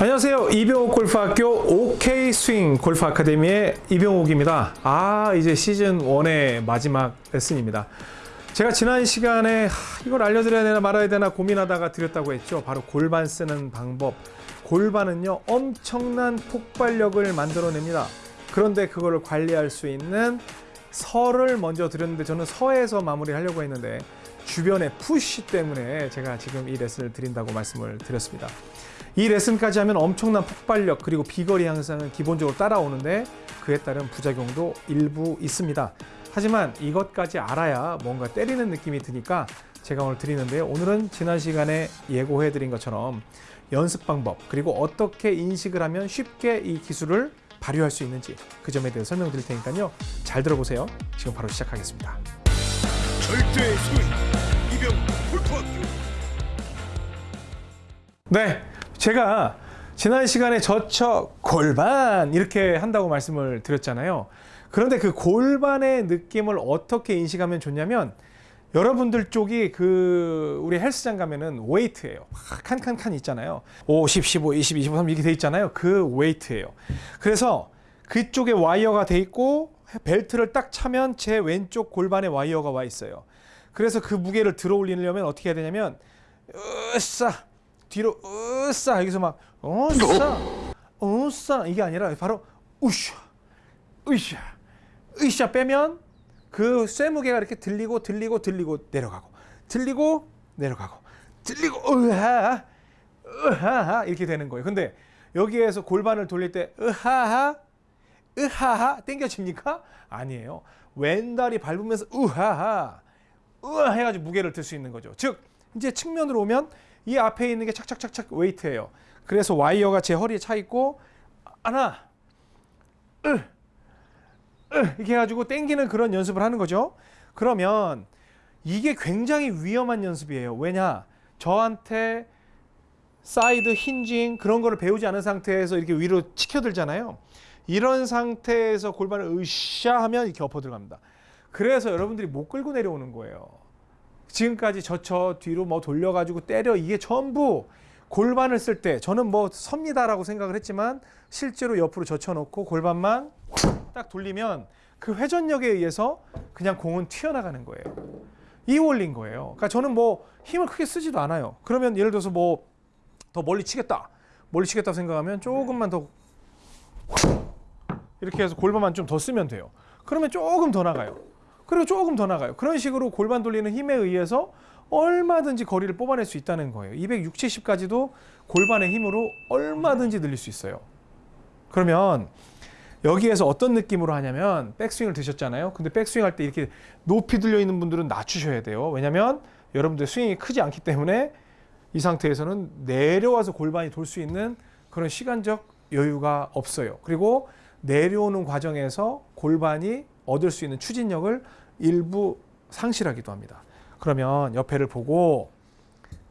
안녕하세요. 이병옥 골프학교 OK 스윙 골프 아카데미의 이병옥입니다. 아, 이제 시즌 1의 마지막 레슨입니다. 제가 지난 시간에 하, 이걸 알려드려야 되나 말아야 되나 고민하다가 드렸다고 했죠. 바로 골반 쓰는 방법. 골반은요, 엄청난 폭발력을 만들어냅니다. 그런데 그거를 관리할 수 있는 서를 먼저 드렸는데 저는 서에서 마무리하려고 했는데 주변의 푸시 때문에 제가 지금 이 레슨을 드린다고 말씀을 드렸습니다. 이 레슨까지 하면 엄청난 폭발력 그리고 비거리 향상은 기본적으로 따라오는데 그에 따른 부작용도 일부 있습니다. 하지만 이것까지 알아야 뭔가 때리는 느낌이 드니까 제가 오늘 드리는데요. 오늘은 지난 시간에 예고해 드린 것처럼 연습 방법 그리고 어떻게 인식을 하면 쉽게 이 기술을 발휘할 수 있는지 그 점에 대해 설명드릴 테니까요. 잘 들어보세요. 지금 바로 시작하겠습니다. 절대 스윙 이병 골프학교 네, 제가 지난 시간에 저처 골반 이렇게 한다고 말씀을 드렸잖아요. 그런데 그 골반의 느낌을 어떻게 인식하면 좋냐면 여러분들 쪽이 그 우리 헬스장 가면은 웨이트예요. 칸칸 칸 있잖아요. 50, 15, 20, 23 이렇게 돼 있잖아요. 그 웨이트예요. 그래서 그쪽에 와이어가 돼 있고 벨트를 딱 차면 제 왼쪽 골반에 와이어가 와 있어요. 그래서 그 무게를 들어 올리려면 어떻게 해야 되냐면 으싸 뒤로 으싸 여기서 막 으싸 으싸 이게 아니라 바로 우샤 으샤 으샤 빼면 그 쇠무게가 이렇게 들리고 들리고 들리고 내려가고 들리고 내려가고 들리고 으하 으하하 이렇게 되는 거예요. 근데 여기에서 골반을 돌릴 때 으하하 으하하 땡겨집니까? 아니에요. 왼다리 밟으면서 으하하 으하 해가지고 무게를 들 수 있는 거죠. 즉 이제 측면으로 오면 이 앞에 있는 게 착착착착 웨이트예요. 그래서 와이어가 제 허리에 차 있고 하나 으, 으 이렇게 해가지고 땡기는 그런 연습을 하는 거죠. 그러면 이게 굉장히 위험한 연습이에요. 왜냐 저한테 side hinging 그런 거를 배우지 않은 상태에서 이렇게 위로 치켜들잖아요. 이런 상태에서 골반을 으쌰 하면 이렇게 엎어 들어갑니다. 그래서 여러분들이 못 끌고 내려오는 거예요. 지금까지 저쳐 뒤로 뭐 돌려가지고 때려 이게 전부 골반을 쓸 때 저는 뭐 섭니다라고 생각을 했지만 실제로 옆으로 젖혀놓고 골반만 딱 돌리면 그 회전력에 의해서 그냥 공은 튀어나가는 거예요. 이 원리인 거예요. 그러니까 저는 뭐 힘을 크게 쓰지도 않아요. 그러면 예를 들어서 뭐 더 멀리 치겠다. 멀리 치겠다 생각하면 조금만 더 이렇게 해서 골반만 좀 더 쓰면 돼요. 그러면 조금 더 나가요. 그리고 조금 더 나가요. 그런 식으로 골반 돌리는 힘에 의해서 얼마든지 거리를 뽑아낼 수 있다는 거예요. 260, 70까지도 골반의 힘으로 얼마든지 늘릴 수 있어요. 그러면 여기에서 어떤 느낌으로 하냐면 백스윙을 드셨잖아요. 근데 백스윙 할 때 이렇게 높이 들려 있는 분들은 낮추셔야 돼요. 왜냐면 여러분들 스윙이 크지 않기 때문에 이 상태에서는 내려와서 골반이 돌 수 있는 그런 시간적 여유가 없어요. 그리고 내려오는 과정에서 골반이 얻을 수 있는 추진력을 일부 상실하기도 합니다. 그러면 옆에를 보고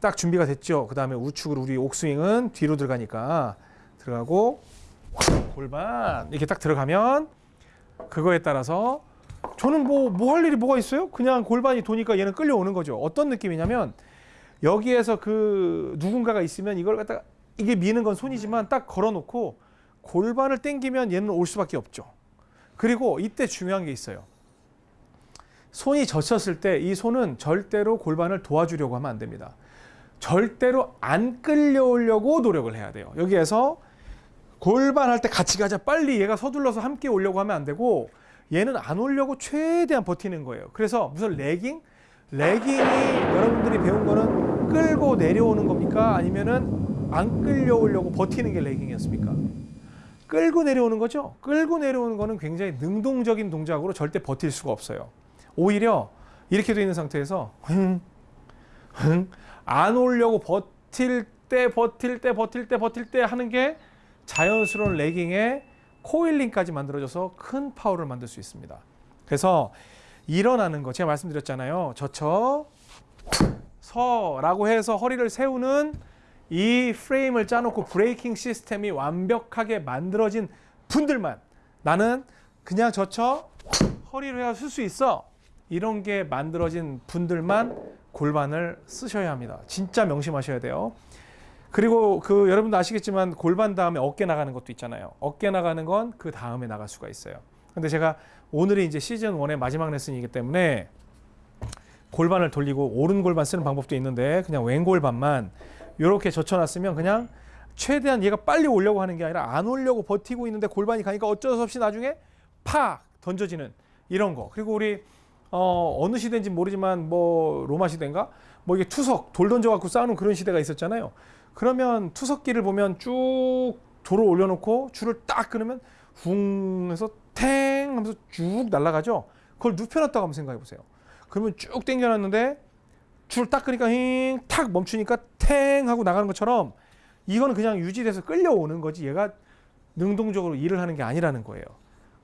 딱 준비가 됐죠. 그 다음에 우측으로 우리 옥스윙은 뒤로 들어가니까 들어가고 골반 이렇게 딱 들어가면 그거에 따라서 저는 뭐 뭐 할 일이 뭐가 있어요? 그냥 골반이 도니까 얘는 끌려오는 거죠. 어떤 느낌이냐면 여기에서 그 누군가가 있으면 이걸 갖다가 이게 미는 건 손이지만 딱 걸어놓고 골반을 땡기면 얘는 올 수밖에 없죠. 그리고 이때 중요한 게 있어요. 손이 젖혔을 때 이 손은 절대로 골반을 도와주려고 하면 안 됩니다. 절대로 안 끌려오려고 노력을 해야 돼요. 여기에서 골반 할 때 같이 가자 빨리 얘가 서둘러서 함께 오려고 하면 안 되고 얘는 안 오려고 최대한 버티는 거예요. 그래서 무슨 레깅? 레깅이 여러분들이 배운 거는 끌고 내려오는 겁니까? 아니면은 안 끌려오려고 버티는 게 레깅이었습니까? 끌고 내려오는 거죠. 끌고 내려오는 거는 굉장히 능동적인 동작으로 절대 버틸 수가 없어요. 오히려 이렇게 되어 있는 상태에서 안 오려고 버틸 때 버틸 때 버틸 때 버틸 때 하는 게 자연스러운 lagging의 coiling까지 만들어져서 큰 파워를 만들 수 있습니다. 그래서 일어나는 거 제가 말씀드렸잖아요. 젖혀서라고 해서 허리를 세우는 이 프레임을 짜놓고 braking system이 완벽하게 만들어진 분들만 나는 그냥 젖혀 허리를 해야 쓸 수 있어 이런 게 만들어진 분들만 골반을 쓰셔야 합니다 진짜 명심하셔야 돼요 그리고 그 여러분도 아시겠지만 골반 다음에 어깨 나가는 것도 있잖아요. 어깨 나가는 건 그 다음에 나갈 수가 있어요. 근데 제가 오늘이 이제 시즌 1의 마지막 레슨이기 때문에 골반을 돌리고 오른 골반 쓰는 방법도 있는데 그냥 왼 골반만 이렇게 젖혀놨으면 그냥 최대한 얘가 빨리 오려고 하는 게 아니라 안 오려고 버티고 있는데 골반이 가니까 어쩔 수 없이 나중에 팍 던져지는 이런 거. 그리고 우리 어, 어느 시대인지 모르지만 뭐 로마 시대인가 뭐 이게 투석 돌 던져 갖고 싸우는 그런 시대가 있었잖아요. 그러면 투석기를 보면 쭉 돌을 올려놓고 줄을 딱 끊으면 붕 해서 탱 하면서 쭉 날아가죠. 그걸 눕혀놨다고 한번 생각해 보세요. 그러면 쭉 당겨놨는데 줄 딱 끄니까 힝탁 멈추니까 탱 하고 나가는 것처럼 이거는 그냥 유지돼서 끌려오는 거지 얘가 능동적으로 일을 하는 게 아니라는 거예요.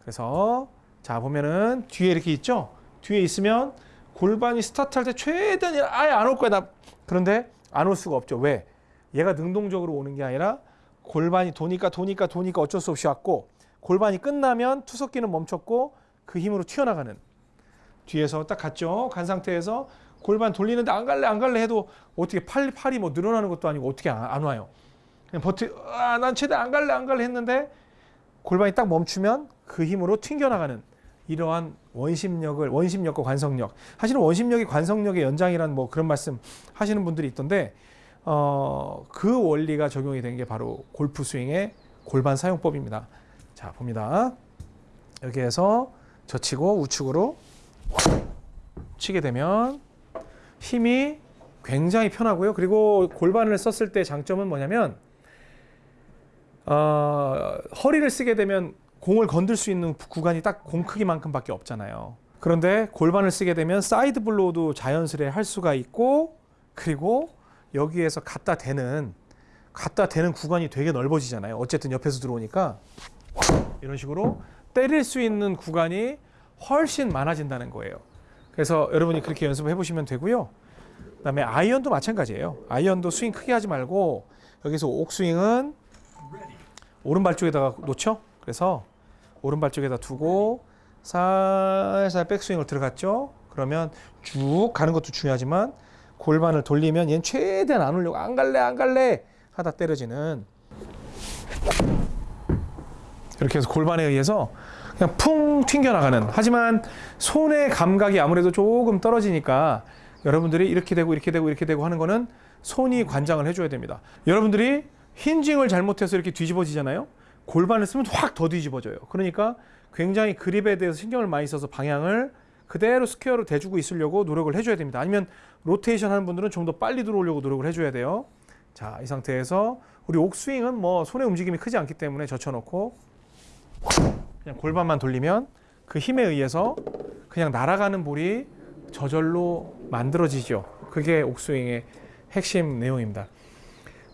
그래서 자 보면은 뒤에 이렇게 있죠. 뒤에 있으면 골반이 스타트할 때 최대한 아예 안 올 거야 나 그런데 안 올 수가 없죠. 왜? 얘가 능동적으로 오는 게 아니라 골반이 도니까 도니까 도니까 어쩔 수 없이 왔고 골반이 끝나면 투석기는 멈췄고 그 힘으로 튀어나가는 뒤에서 딱 갔죠. 간 상태에서 골반 돌리는데 안 갈래 안 갈래 해도 어떻게 팔 팔이 뭐 늘어나는 것도 아니고 어떻게 안, 안 와요. 그냥 버티 아난 최대 안 갈래 안 갈래 했는데 골반이 딱 멈추면 그 힘으로 튕겨나가는 이러한 원심력을 원심력과 관성력 사실은 원심력이 관성력의 연장이라는 뭐 그런 말씀 하시는 분들이 있던데 어, 그 원리가 적용이 된 게 바로 골프 스윙의 골반 사용법입니다. 자 봅니다. 여기에서 젖히고 우측으로 치게 되면 힘이 굉장히 편하고요. 그리고 골반을 썼을 때 장점은 뭐냐면 어, 허리를 쓰게 되면 공을 건들 수 있는 구간이 딱 공 크기만큼밖에 없잖아요. 그런데 골반을 쓰게 되면 side blow도 자연스레 할 수가 있고 그리고 여기에서 갖다 대는 갖다 대는 구간이 되게 넓어지잖아요. 어쨌든 옆에서 들어오니까 이런 식으로 때릴 수 있는 구간이 훨씬 많아진다는 거예요. 그래서 여러분이 그렇게 연습을 해보시면 되고요. 그 다음에 아이언도 마찬가지예요. 아이언도 스윙 크게 하지 말고 여기서 옥스윙은 오른발 쪽에다가 놓죠. 그래서 오른발 쪽에다 두고 살살 백스윙을 들어갔죠. 그러면 쭉 가는 것도 중요하지만 골반을 돌리면 얘는 최대한 안 올려고 안 갈래 안 갈래 하다 때려지는 이렇게 해서 골반에 의해서 그냥 풍 튕겨나가는. 하지만 손의 감각이 아무래도 조금 떨어지니까 여러분들이 이렇게 되고 이렇게 되고 이렇게 되고 하는 거는 손이 관장을 해줘야 됩니다. 여러분들이 힌징을 잘못해서 이렇게 뒤집어지잖아요 골반을 쓰면 확 더 뒤집어져요 그러니까 굉장히 그립에 대해서 신경을 많이 써서 방향을 그대로 square로 대주고 있으려고 노력을 해줘야 됩니다 아니면 로테이션 하는 분들은 좀 더 빨리 들어오려고 노력을 해줘야 돼요 자 이 상태에서 우리 옥스윙은 뭐 손의 움직임이 크지 않기 때문에 젖혀놓고 그냥 골반만 돌리면 그 힘에 의해서 그냥 날아가는 볼이 저절로 만들어지죠. 그게 옥스윙의 핵심 내용입니다.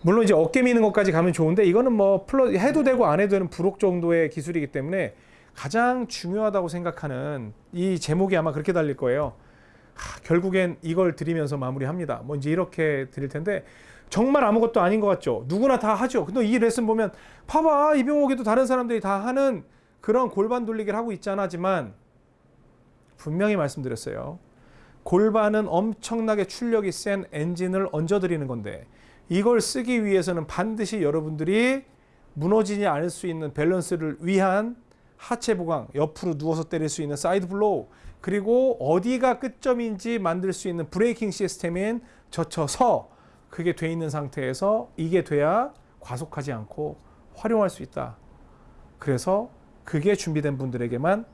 물론 이제 어깨 미는 것까지 가면 좋은데 이거는 뭐 플러스 해도 되고 안 해도 되는 부록 정도의 기술이기 때문에 가장 중요하다고 생각하는 이 제목이 아마 그렇게 달릴 거예요. 하, 결국엔 이걸 드리면서 마무리합니다. 뭐 이제 이렇게 드릴 텐데 정말 아무것도 아닌 것 같죠. 누구나 다 하죠. 근데 이 레슨 보면 봐봐 이병옥에도 다른 사람들이 다 하는 그런 골반 돌리기를 하고 있잖아지만 분명히 말씀드렸어요. 골반은 엄청나게 출력이 센 엔진을 얹어드리는 건데 이걸 쓰기 위해서는 반드시 여러분들이 무너지지 않을 수 있는 밸런스를 위한 하체 보강, 옆으로 누워서 때릴 수 있는 side blow, 그리고 어디가 끝점인지 만들 수 있는 braking system인 젖혀서 그게 돼 있는 상태에서 이게 돼야 과속하지 않고 활용할 수 있다. 그래서 그게 준비된 분들에게만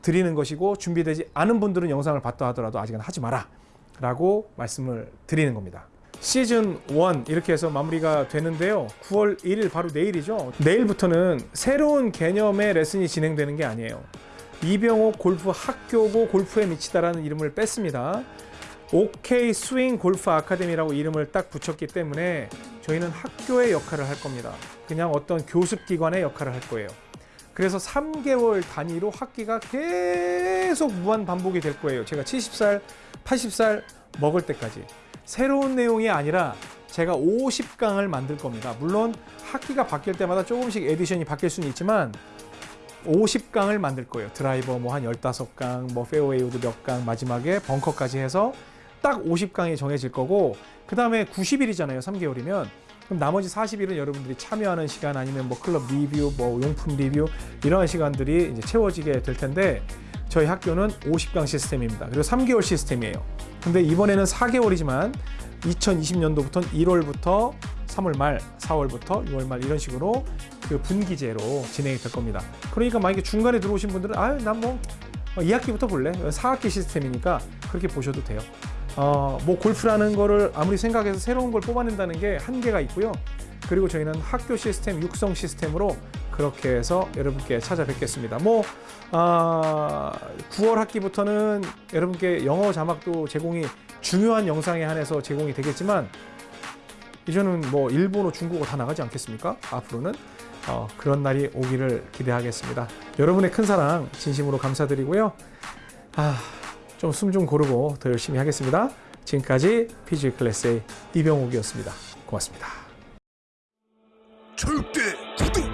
드리는 것이고 준비되지 않은 분들은 영상을 봤다 하더라도 아직은 하지 마라 라고 말씀을 드리는 겁니다. 시즌 1 이렇게 해서 마무리가 되는데요. 9월 1일 바로 내일이죠. 내일부터는 새로운 개념의 레슨이 진행되는 게 아니에요. 이병옥 골프 학교고 골프에 미치다라는 이름을 뺐습니다. OK 스윙 골프 아카데미라고 이름을 딱 붙였기 때문에 저희는 학교의 역할을 할 겁니다. 그냥 어떤 교습 기관의 역할을 할 거예요. 그래서 3개월 단위로 학기가 계속 무한 반복이 될 거예요. 제가 70살, 80살 먹을 때까지. 새로운 내용이 아니라 제가 50강을 만들 겁니다. 물론 학기가 바뀔 때마다 조금씩 edition이 바뀔 수는 있지만 50강을 만들 거예요. 드라이버 뭐 한 15강, 뭐 페어웨이 우드 몇 강, 마지막에 벙커까지 해서 딱 50강이 정해질 거고 그 다음에 90일이잖아요. 3개월이면 그럼 나머지 40일은 여러분들이 참여하는 시간 아니면 뭐 클럽 리뷰, 뭐 용품 리뷰 이러한 시간들이 이제 채워지게 될 텐데 저희 학교는 50강 시스템입니다. 그리고 3개월 시스템이에요. 근데 이번에는 4개월이지만 2020년도부터는 1월부터 3월 말, 4월부터 6월 말 이런 식으로 그 분기제로 진행이 될 겁니다. 그러니까 만약에 중간에 들어오신 분들은 아유 난뭐 2학기부터 볼래 4학기 시스템이니까 그렇게 보셔도 돼요. 어, 뭐 골프라는 거를 아무리 생각해서 새로운 걸 뽑아낸다는 게 한계가 있고요. 그리고 저희는 학교 시스템, 육성 시스템으로 그렇게 해서 여러분께 찾아뵙겠습니다. 뭐 아, 9월 학기부터는 여러분께 영어 자막도 제공이 중요한 영상에 한해서 제공이 되겠지만 이제는 뭐 일본어, 중국어 다 나가지 않겠습니까? 앞으로는 어, 그런 날이 오기를 기대하겠습니다. 여러분의 큰 사랑 진심으로 감사드리고요. 아, 좀 숨 좀 고르고 더 열심히 하겠습니다. 지금까지 PG 클래스의 이병옥이었습니다. 고맙습니다. 절대